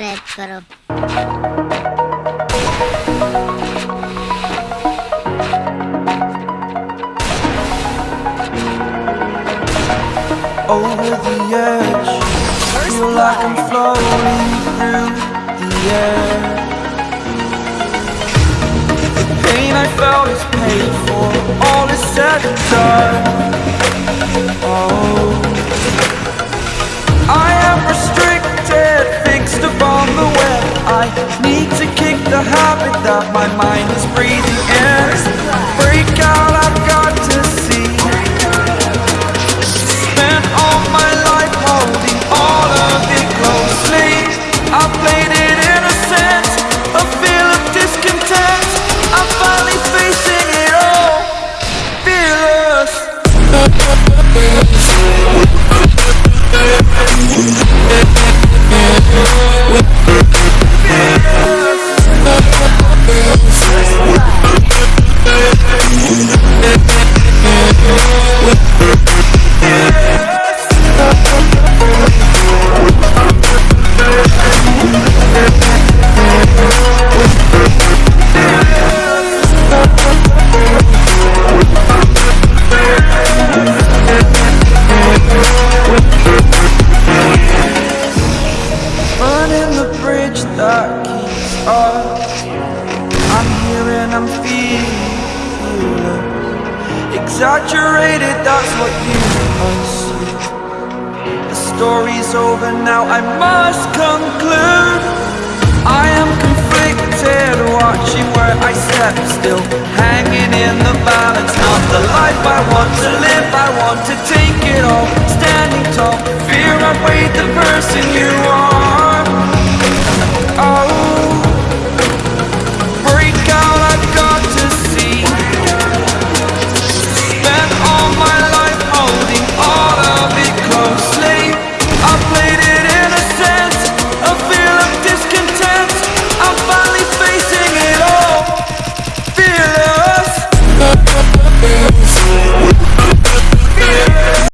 Subscribe करो over the edge Feel like I'm floating through the air. The pain I felt is paid for All is said and done. Oh. I need to kick the habit that my mind is free. separated, that's what you must. The story's over now, I must conclude. I am conflicted, watching where I step still. Hanging in the balance, not the life I want to live. I want to take it all, standing tall. Fear I weighed the person you are.